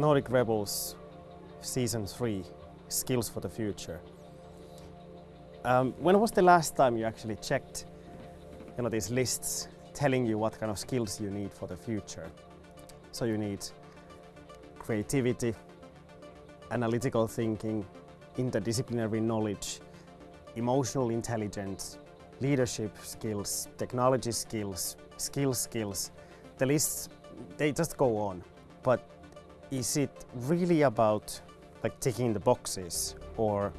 Nordic Rebels Season 3 Skills for the Future. Um, when was the last time you actually checked you know, these lists telling you what kind of skills you need for the future? So you need creativity, analytical thinking, interdisciplinary knowledge, emotional intelligence, leadership skills, technology skills, skill skills. The lists, they just go on. But is it really about like ticking the boxes or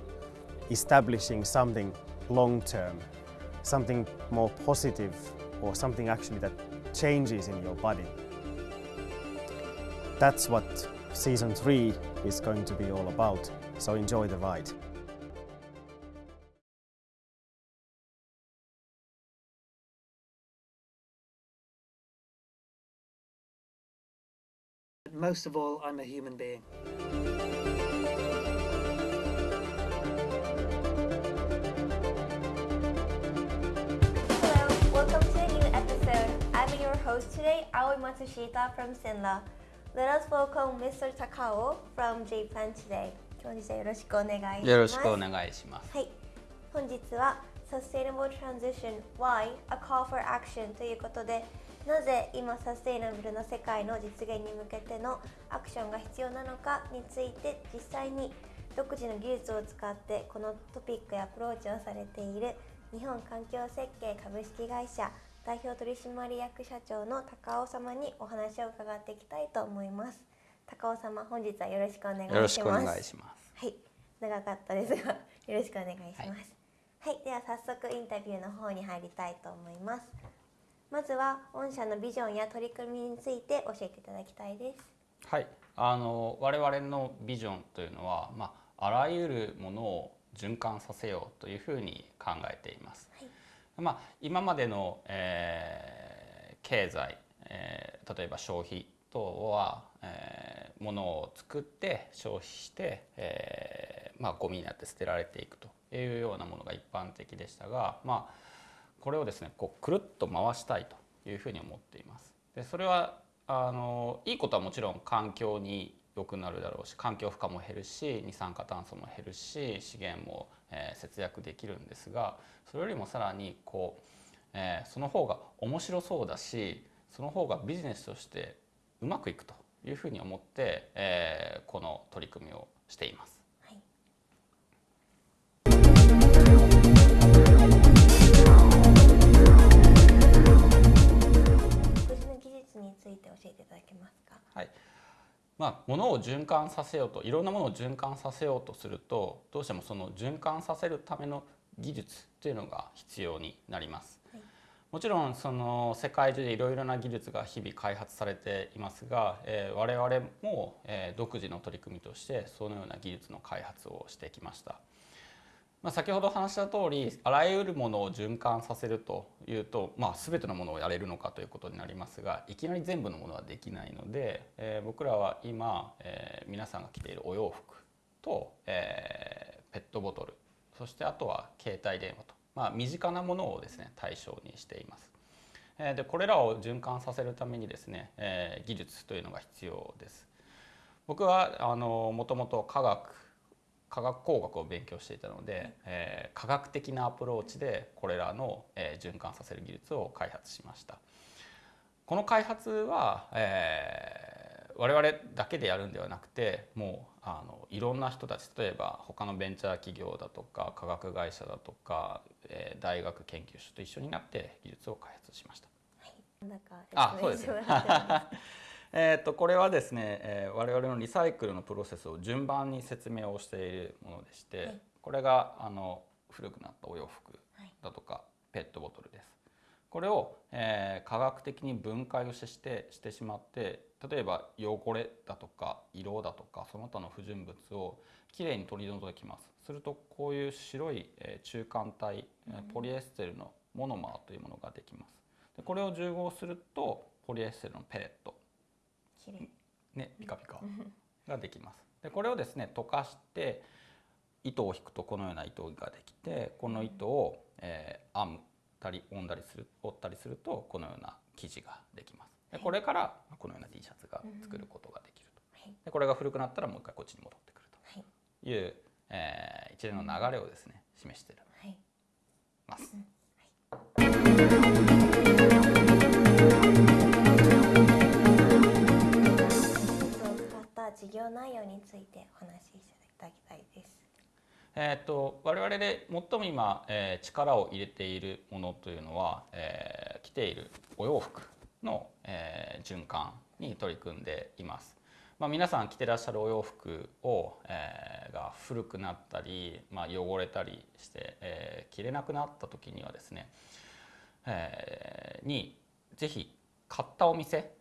establishing something long term, something more positive or something actually that changes in your body? That's what season three is going to be all about. So enjoy the ride. Most of all, I'm a human being. Hello, welcome to a new episode. I'm your host today, Aoi Matsushita from Sinla. Let us welcome Mr. Takao from J-Plan today. 今日はよろしくお願いします。よろしくお願いします。はい、本日は Sustainable Transition Why a Call for Action ということでなぜ今サステイナブルな世界の実現に向けてのアクションが必要なのかについて実際に独自の技術を使ってこのトピックやアプローチをされている日本環境設計株式会社代表取締役社長の高尾様にお話を伺っていきたいと思います高尾様本日はよろしくお願いしますよろしくお願いします。はい、長かったですがよろしくお願いします。はい、では早速インタビューの方に入りたいと思います。まずは御社のビジョンや取り組みについて教えていただきたいです。はい、あの我々のビジョンというのは、まあ、あらゆるものを循環させようというふうに考えています。はいまあ、今までの、えー経済、えー例えば消費等は、えー、物を作って消費して、えーまあ、ゴミになって捨てられていくというようなものが一般的でしたが、まあ、これをですねこうくるっと回したいというふうに思っています。でそれはあのいいことはもちろん環境に良くなるだろうし環境負荷も減るし二酸化炭素も減るし資源も、えー節約できるんですがそれよりもさらにこう、えーその方が面白そうだしその方がビジネスとしてうまくいくというふうに思って、えーこの取り組みをしています。まあ、物を循環させようといろんなものを循環させようとするとどうしてもその循環させるための技術というのが必要になります。はいもちろんその世界中でいろいろな技術が日々開発されていますが、えー我々も、えー独自の取り組みとしてそのような技術の開発をしてきました。まあ、先ほど話した通りあらゆるものを循環させるというと、まあ、全てのものをやれるのかということになりますがいきなり全部のものはできないので、えー僕らは今、えー皆さんが着ているお洋服と、えーペットボトルそしてあとは携帯電話と、まあ、身近なものをですね対象にしています。えーでこれらを循環させるためにですね、えー技術というのが必要です。僕はもともと科学科学工学を勉強していたので、えー科学的なアプローチでこれらの、えー循環させる技術を開発しました。この開発は、えー我々だけでやるんではなくてもうあのいろんな人たち例えば他のベンチャー企業だとか科学会社だとか、えー大学研究所と一緒になって技術を開発しました。なんかあ、そうですねえー、とこれはですね、えー我々のリサイクルのプロセスを順番に説明をしているものでして、はい。これがあの古くなったお洋服はいだとかペットボトルです。これを、えー科学的に分解をしてしてしまって例えば汚れだとか色だとかその他の不純物をきれいに取り除きます。するとこういう白い、えー中間体えーポリエステルのモノマーというものができます。でこれを重合するとポリエステルのペレット。ね、ピカピカ。ができます。でこれをですね溶かして糸を引くとこのような糸ができてこの糸を、えー編むたり折んだりする折ったりするとこのような生地ができます。でこれからこのような T シャツが作ることができると。はい。ででこれが古くなったらもう一回こっちに戻ってくるはい。という、えー一連の流れをですね示していはい。ます。技術事業内容についてお話しいただきたいですえー、と我々で最も今、えー力を入れているものというのは、えー着ているお洋服の、えー循環に取り組んでいます。まあ、皆さん着てらっしゃるお洋服を、えーが古くなったり、まあ、汚れたりして、えー着れなくなった時にはですね、えーにぜひ買ったお店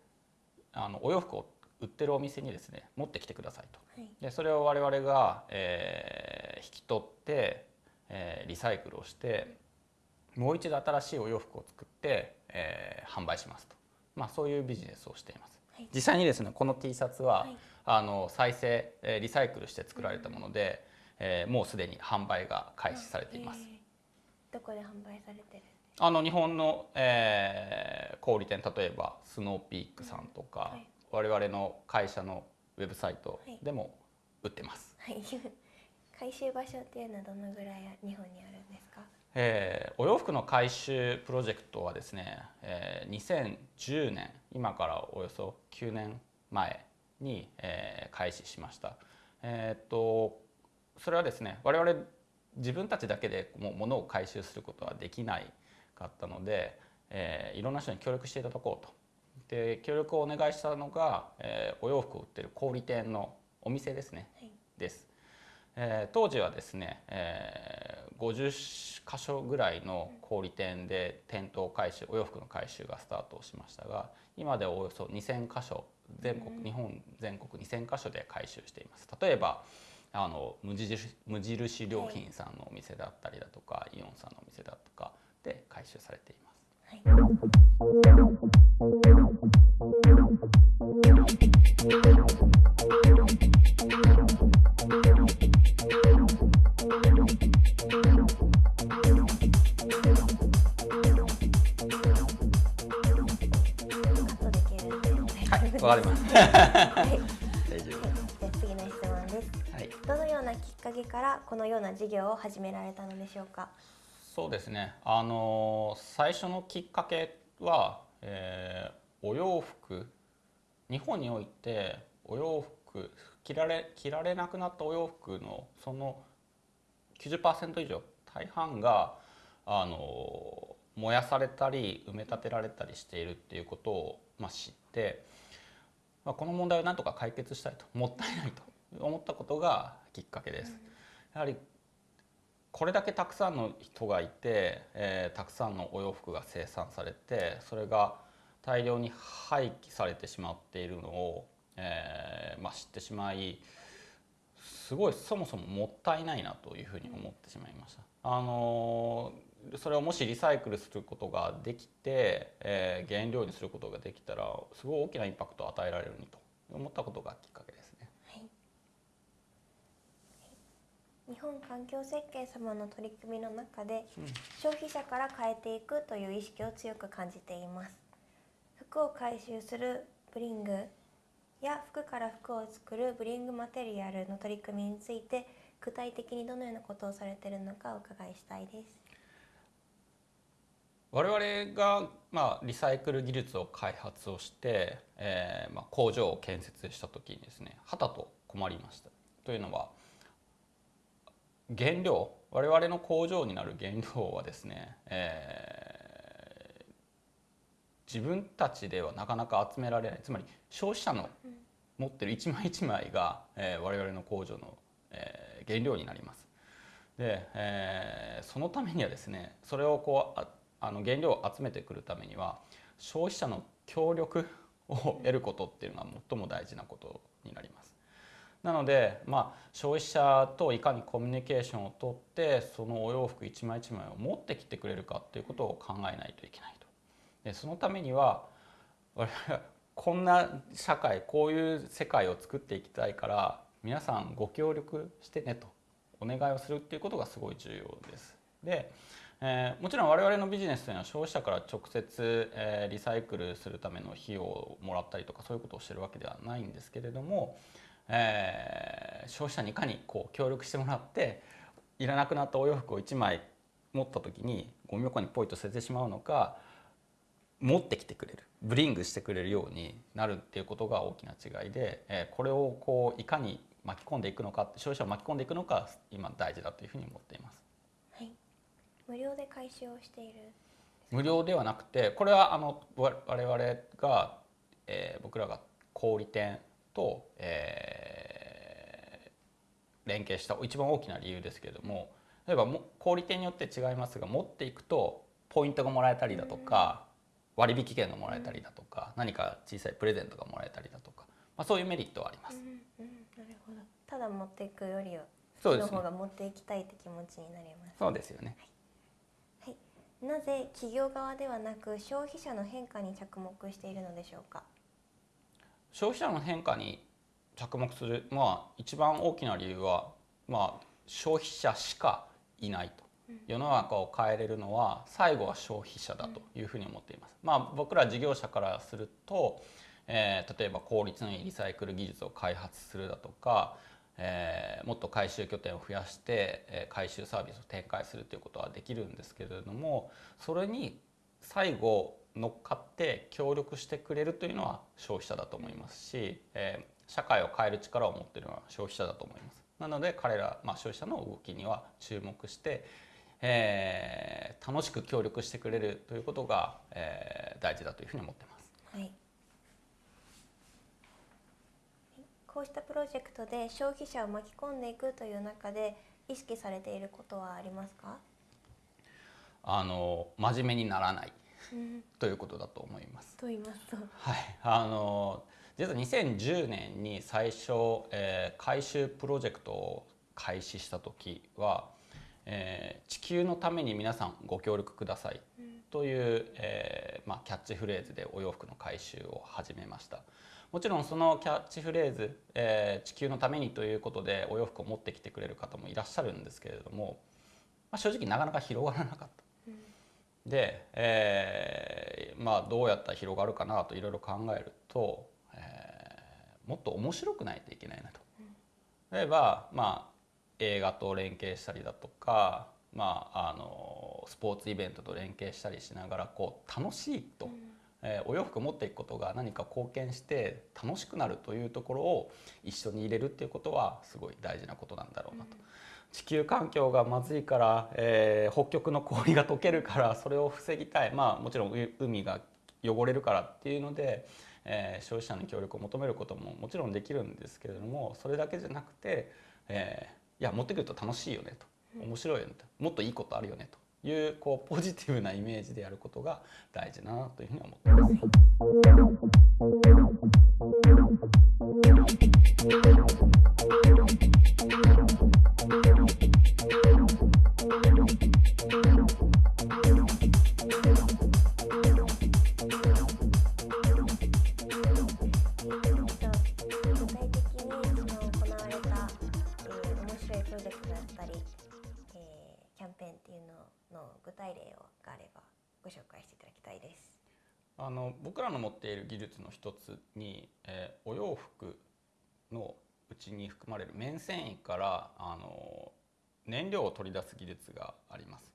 あのお洋服を売ってるお店にですね持ってきてくださいと。はい。でそれを我々が、えー引き取って、えーリサイクルをしてもう一度新しいお洋服を作って、えー販売しますと、まあ、そういうビジネスをしています。はい。実際にですねこの T シャツは、はい。あの再生、えーリサイクルして作られたもので、えーもうすでに販売が開始されています。えーどこで販売されてる？あの日本の、えー小売店例えばスノーピークさんとか、はい我々の会社のウェブサイトでも売ってます。はい 回収場所っていうのはどのぐらい日本にあるんですか？えーお洋服の回収プロジェクトはですね、えー2010年今からおよそ9年前に、えー開始しました。えーっとそれはですね我々自分たちだけでもう物を回収することはできないかったので、えーいろんな人に協力していただこうと。で協力をお願いしたのが、えーお洋服を売ってる小売店のお店ですね、はいです。えー当時はですね、えー50箇所ぐらいの小売店で店頭回収お洋服の回収がスタートをしましたが今ではおよそ2,000箇所全国、日本全国2,000箇所で回収しています例えばあの無印無印良品さんのお店だったりだとか、イオンさんのお店だとかで回収されています。はい次の質問です夫。はい。どのようなきっかけからこのような事業を始められたのでしょうか？そうですね。あの最初のきっかけは、えーお洋服日本においてお洋服着られ着られなくなったお洋服のその90%以上大半があの燃やされたり埋め立てられたりしているっていうことを、まあ、知って、まあ、この問題をなんとか解決したいともったいないと思ったことがきっかけです。やはりこれだけたくさんの人がいて、えーたくさんのお洋服が生産されてそれが大量に廃棄されてしまっているのを、えーまあ、知ってしまいすごいそもそももったいないなというふうに思ってしまいました。あのーそれをもしリサイクルすることができて、えー原料にすることができたらすごい大きなインパクトを与えられるにと思ったことがきっかけですね。日本環境設計様の取り組みの中で、消費者から変えていくという意識を強く感じています。服を回収するブリングや服から服を作るブリングマテリアルの取り組みについて具体的にどのようなことをされているのかお伺いしたいです。我々が、まあ、リサイクル技術を開発をして、えーまあ、工場を建設した時にですねはたと困りました。というのは原料我々の工場になる原料はですね、えー自分たちではなかなか集められないつまり消費者の持ってる一枚一枚が、えー我々の工場の、えー原料になります。で、えーそのためにはですねそれをこうああの原料を集めてくるためには消費者の協力を得ることっていうのが最も大事なことになります。なので、まあ、消費者といかにコミュニケーションをとってそのお洋服一枚一枚を持ってきてくれるかっていうことを考えないといけないと。でそのためには我々はこんな社会こういう世界を作っていきたいから皆さんご協力してねとお願いをするっていうことがすごい重要です。で、えーもちろん我々のビジネスというのは消費者から直接、えーリサイクルするための費用をもらったりとかそういうことをしてるわけではないんですけれども、えー消費者にいかにこう協力してもらっていらなくなったお洋服を1枚持った時にゴミ箱にポイと捨ててしまうのか持ってきてくれるブリングしてくれるようになるっていうことが大きな違いで、えーこれをこういかに巻き込んでいくのか消費者を巻き込んでいくのか今大事だというふうに思っています。はい無料で回収をしている無料ではなくてこれはあのわ我々が、えー僕らが小売店と、えー連携した一番大きな理由ですけれども例えばも小売店によって違いますが持っていくとポイントがもらえたりだとか割引券がもらえたりだとか何か小さいプレゼントがもらえたりだとか、まあ、そういうメリットはあります。うんうんなるほど。ただ持っていくよりはそうですね。の方が持っていきたいって気持ちになります。そうですよね。はい。なぜ企業側ではなく消費者の変化に着目しているのでしょうか？消費者の変化に着目する、まあ、一番大きな理由は、まあ、消費者しかいないと世の中を変えれるのは最後は消費者だというふうに思っています。まあ、僕ら事業者からすると、えー例えば効率のいいリサイクル技術を開発するだとか、えーもっと回収拠点を増やして、えー回収サービスを展開するということはできるんですけれどもそれに最後乗っかって協力してくれるというのは消費者だと思いますし、えー社会を変える力を持っているのは消費者だと思います。なので彼ら、まあ、消費者の動きには注目して、えー楽しく協力してくれるということが、えー大事だというふうに思ってます。はいこうしたプロジェクトで消費者を巻き込んでいくという中で意識されていることはありますか、あの真面目にならないうん、ということだと思います。と言いますとはい、あの実は2010年に最初、えー回収プロジェクトを開始した時は、えー地球のために皆さんご協力ください」という、えーまあ、キャッチフレーズでお洋服の回収を始めました。もちろんそのキャッチフレーズ、えー地球のためにということでお洋服を持ってきてくれる方もいらっしゃるんですけれども、まあ、正直なかなか広がらなかった。で、えーまあ、どうやったら広がるかなといろいろ考えると、えーもっと面白くないといけないなと。例えば、まあ、映画と連携したりだとか、まあ、あのスポーツイベントと連携したりしながらこう楽しいと、えーお洋服を持っていくことが何か貢献して楽しくなるというところを一緒に入れるっていうことはすごい大事なことなんだろうなと。地球環境がまずいから、えー北極の氷が溶けるからそれを防ぎたい。まあもちろんう海が汚れるからっていうので、えー消費者の協力を求めることももちろんできるんですけれどもそれだけじゃなくて、えーいや持ってくると楽しいよねと。面白いよねと。もっといいことあるよねと。いうこうポジティブなイメージでやることが大事だなというふうに思ってます。技術の一つに、えーお洋服のうちに含まれる綿繊維からあの燃料を取り出す技術があります。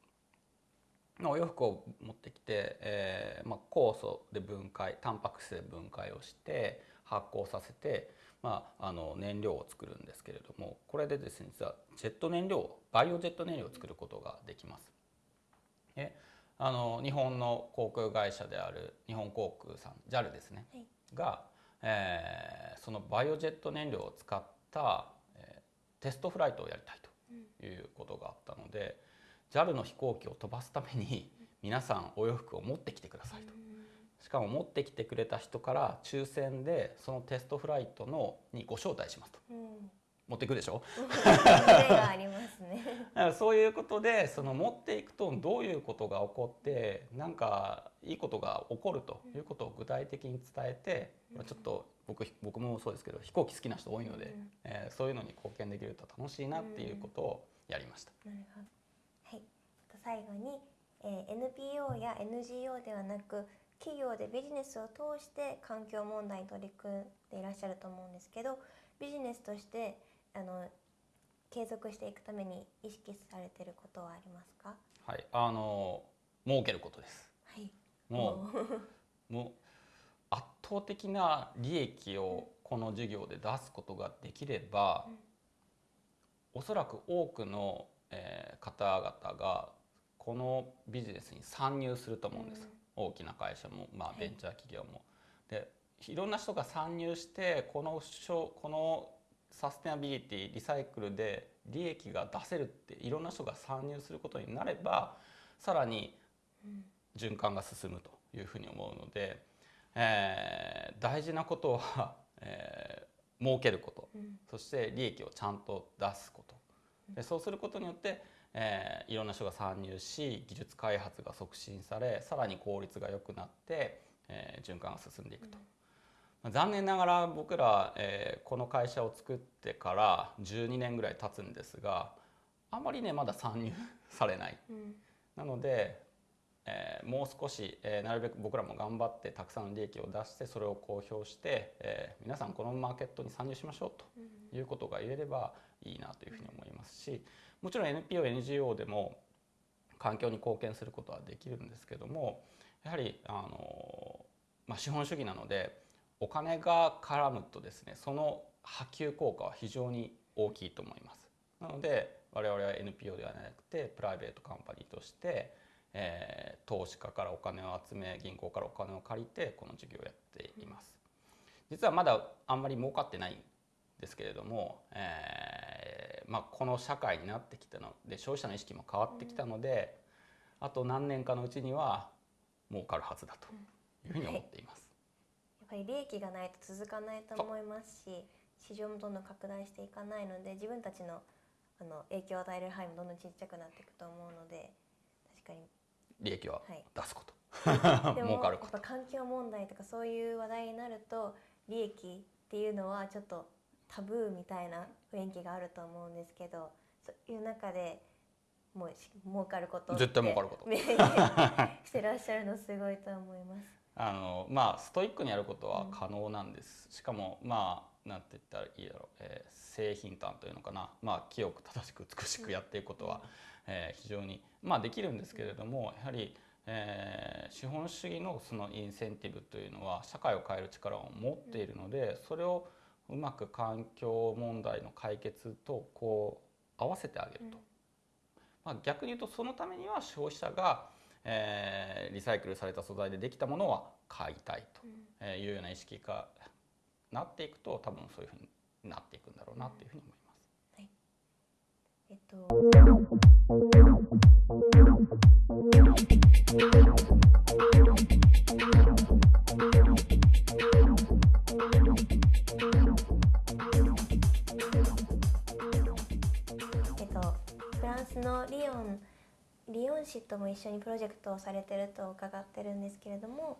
お洋服を持ってきて、えーまあ、酵素で分解タンパク質で分解をして発酵させて、まあ、あの燃料を作るんですけれどもこれでですね実はジェット燃料バイオジェット燃料を作ることができます。であの日本の航空会社である日本航空さん JAL ですね、はい。が、えーそのバイオジェット燃料を使った、えーテストフライトをやりたいということがあったので、JAL の飛行機を飛ばすために皆さんお洋服を持ってきてくださいと。しかも持ってきてくれた人から抽選でそのテストフライトのにご招待しますと。うん、持っていくでしょ？ね。そういうことでその持っていくとどういうことが起こってなんかいいことが起こるということを具体的に伝えて、まあちょっと僕僕もそうですけど飛行機好きな人多いので、うんえーそういうのに貢献できると楽しいなっていうことをやりました。なるほど。はい。最後に、えー NPO や NGO ではなく企業でビジネスを通して環境問題に取り組んでいらっしゃると思うんですけどビジネスとしてあの継続していくために意識されてることはありますか？はい、あの儲けることです。はい。もう もう圧倒的な利益をこの事業で出すことができれば、おそらく多くの、えー方々がこのビジネスに参入すると思うんです、大きな会社も、まあ、はい。ベンチャー企業も。でいろんな人が参入してこのしょこのサステナビリティリサイクルで利益が出せるっていろんな人が参入することになればさらに循環が進むというふうに思うので、えー大事なことは、えー儲けること、うん。そして利益をちゃんと出すこと。でそうすることによって、えーいろんな人が参入し技術開発が促進されさらに効率が良くなって、えー循環が進んでいくと。まあ残念ながら僕ら、えーこの会社を作ってから12年ぐらい経つんですがあまりねまだ参入されない。うん。なので、えーもう少し、えーなるべく僕らも頑張ってたくさんの利益を出してそれを公表して、えー皆さんこのマーケットに参入しましょうということが言えればいいなというふうに思いますしもちろん NPO、NGO でも環境に貢献することはできるんですけどもやはりあの、まあ、資本主義なのでお金が絡むとですねその波及効果は非常に大きいと思います。なので我々は NPO ではなくてプライベートカンパニーとして、えー投資家からお金を集め銀行からお金を借りてこの事業をやっています。実はまだあんまり儲かってないんですけれども、えーまあ、この社会になってきたので消費者の意識も変わってきたので、あと何年かのうちには儲かるはずだというふうに思っています。やっぱり利益がないと続かないと思いますし市場もどんどん拡大していかないので自分たちのあの影響を与える範囲もどんどんちっちゃくなっていくと思うので確かに。利益ははい。出すこと、でも 儲かること。環境問題とかそういう話題になると利益っていうのはちょっとタブーみたいな雰囲気があると思うんですけどそういう中でもうし儲かること絶対儲かること。してらっしゃるのすごいと思います。あのまあストイックにやることは可能なんです、しかもまあなんて言ったらいいだろう、えー製品端というのかな、まあ、清く正しく美しくやっていくことは、えー非常に、まあ、できるんですけれどもやはり、えー資本主義のそのインセンティブというのは社会を変える力を持っているのでそれをうまく環境問題の解決とこう合わせてあげると。まあ、逆に言うとそのためには消費者が、えーリサイクルされた素材でできたものは買いたいとえーいうような意識がなっていくと多分そういうふうになっていくんだろうなっていうふうに思います。えっと。えっとフランスのリヨンリヨン市とも一緒にプロジェクトをされてると伺ってるんですけれども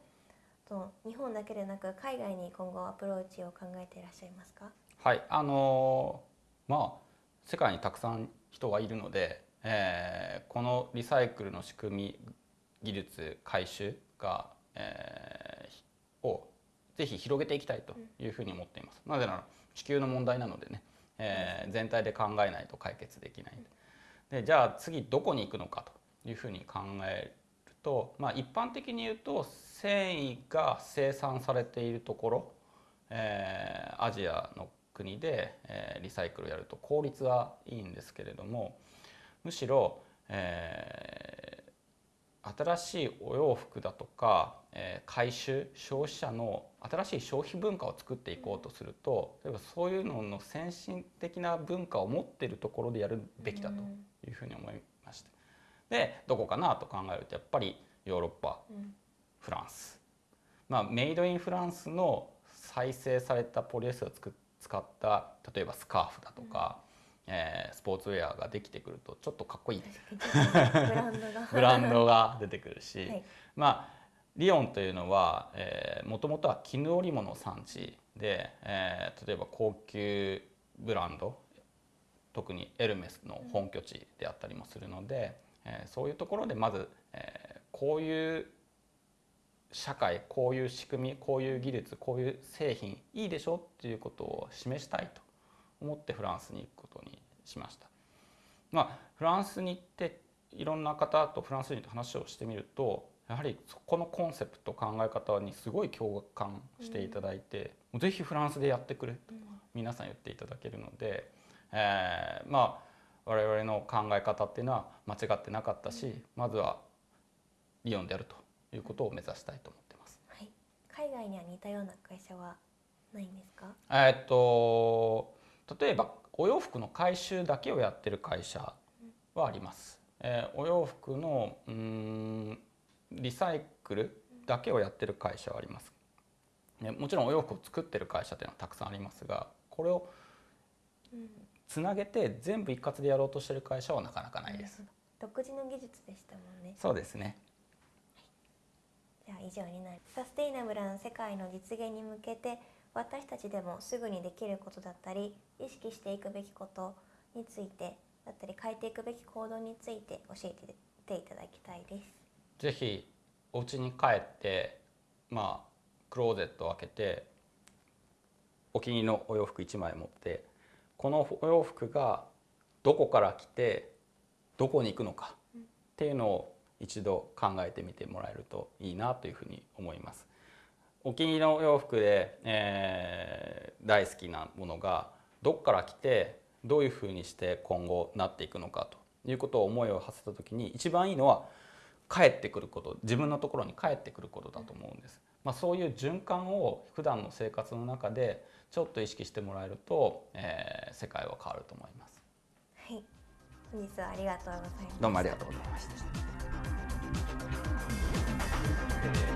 と日本だけでなく海外に今後アプローチを考えていらっしゃいますか？はい、あのーまあ世界にたくさん人がいるので、えーこのリサイクルの仕組み技術回収が、えーをぜひ広げていきたいというふうに思っています。なぜなら地球の問題なのでね、えー全体で考えないと解決できない。でじゃあ次どこに行くのかというふうに考えると、まあ、一般的に言うと繊維が生産されているところ、えーアジアの国で、えーリサイクルやると効率はいいんですけれどもむしろ、えー新しいお洋服だとか、えー回収消費者の新しい消費文化を作っていこうとすると例えばそういうのの先進的な文化を持っているところでやるべきだと。いうふうに思いまして。でどこかなと考えるとやっぱりヨーロッパ、フランス、まあ、メイドインフランスの再生されたポリエステルを使った例えばスカーフだとか、えースポーツウェアができてくるとちょっとかっこいい。ブランドが。ブランドが出てくるし、はい。まあリヨンというのはもともとは絹織物産地で、えー例えば高級ブランド特にエルメスの本拠地であったりもするので、えーそういうところでまず、えーこういう社会こういう仕組みこういう技術こういう製品いいでしょっていうことを示したいと思ってフランスに行くことにしました。まあ、フランスに行っていろんな方とフランス人と話をしてみるとやはりそこのコンセプト考え方にすごい共感していただいて、うん、ぜひフランスでやってくれと皆さん言っていただけるので、えー、まあ我々の考え方っていうのは間違ってなかったし、まずはリヨンでやるということを目指したいと思ってます。はい、海外には似たような会社はないんですか？えっと例えばお洋服の回収だけをやってる会社はあります。えー、お洋服のうんリサイクルだけをやってる会社はあります。ね、もちろんお洋服を作ってる会社っていうのはたくさんありますがこれをつなげて全部一括でやろうとしてる会社はなかなかないです。独自の技術でしたもんね。そうですね。じゃあ以上になる。サステイナブルな世界の実現に向けて私たちでもすぐにできることだったり意識していくべきことについてだったり変えていくべき行動について教えていただきたいです。ぜひお家に帰ってまあクローゼットを開けてお気に入りのお洋服1枚持ってこのお洋服がどこから来てどこに行くのかっていうのを一度考えてみてもらえるといいなというふうに思います。お気に入りの洋服で、えー、大好きなものがどこから来てどういうふうにして今後なっていくのかということを思いを馳せた時に一番いいのは帰ってくること自分のところに帰ってくることだと思うんです。まあ、そういう循環を普段の生活の中でちょっと意識してもらえると、えー、世界は変わると思います。はい、本日はありがとうございます。どうもありがとうございました。